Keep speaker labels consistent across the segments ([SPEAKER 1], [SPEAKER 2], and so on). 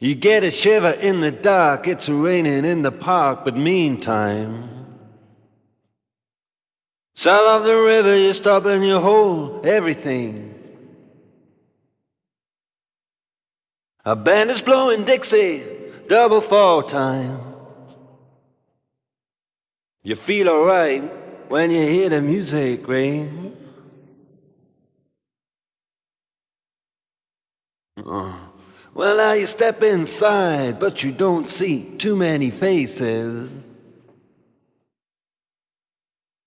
[SPEAKER 1] You get a shiver in the dark, it's raining in the park, but meantime. South of the river, you stop and you hold everything. A band is blowing Dixie, double four time. You feel alright when you hear the music ring. Uh. Well, now you step inside, but you don't see too many faces.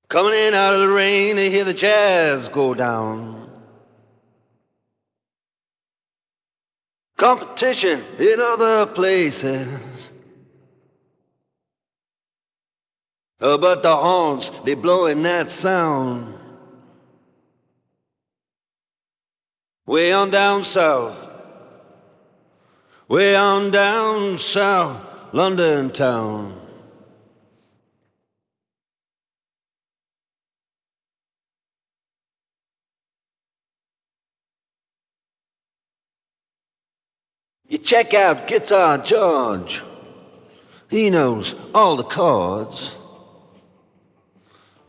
[SPEAKER 1] Coming in out of the rain, they hear the jazz go down. Competition in other places. Oh, but the horns, they blowing that sound. Way on down south. Way on down south, London town. You check out Guitar George. He knows all the chords.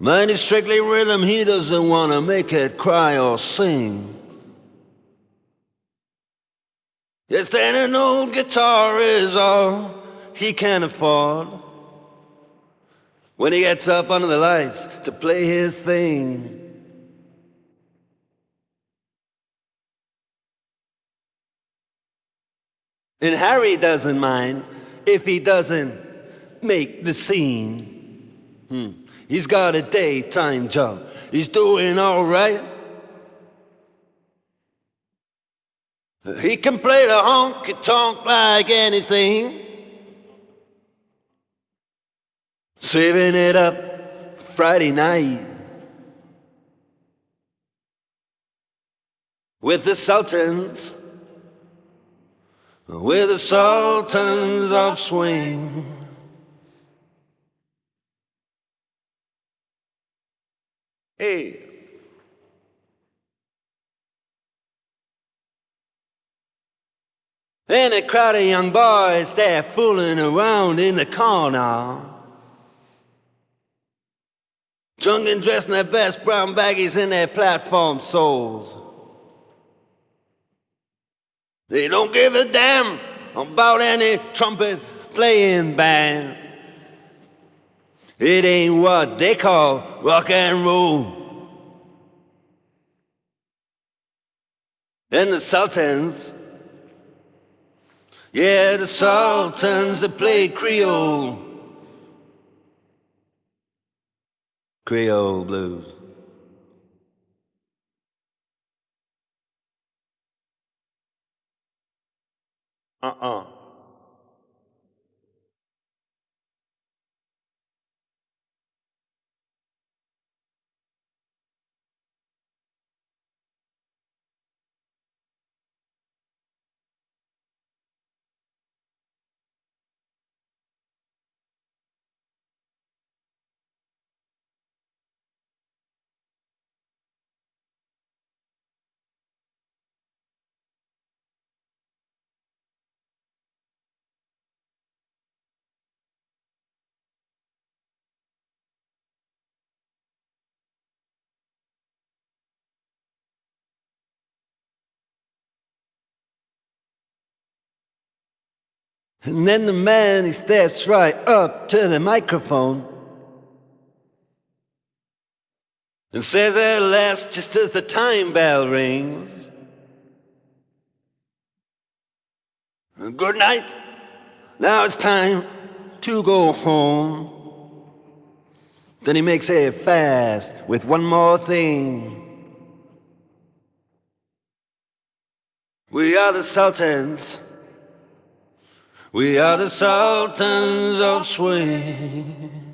[SPEAKER 1] Mine is strictly rhythm, he doesn't want to make it cry or sing. Yes, then an old guitar is all he can afford. When he gets up under the lights to play his thing. And Harry doesn't mind if he doesn't make the scene. Hmm. He's got a daytime job. He's doing all right. He can play the honky tonk like anything. Saving it up Friday night. With the Sultans we're the sultans of swing. Hey. And a crowd of young boys there fooling around in the corner. Drunk and dressed in their best brown baggies in their platform soles. They don't give a damn about any trumpet playing band. It ain't what they call rock and roll. And the Sultans, yeah, the Sultans that play Creole, Creole blues. Uh-uh. And then the man, he steps right up to the microphone and says at last, just as the time bell rings, Good night. Now it's time to go home. Then he makes a fast with one more thing. We are the Sultans. We are the sultans of swing.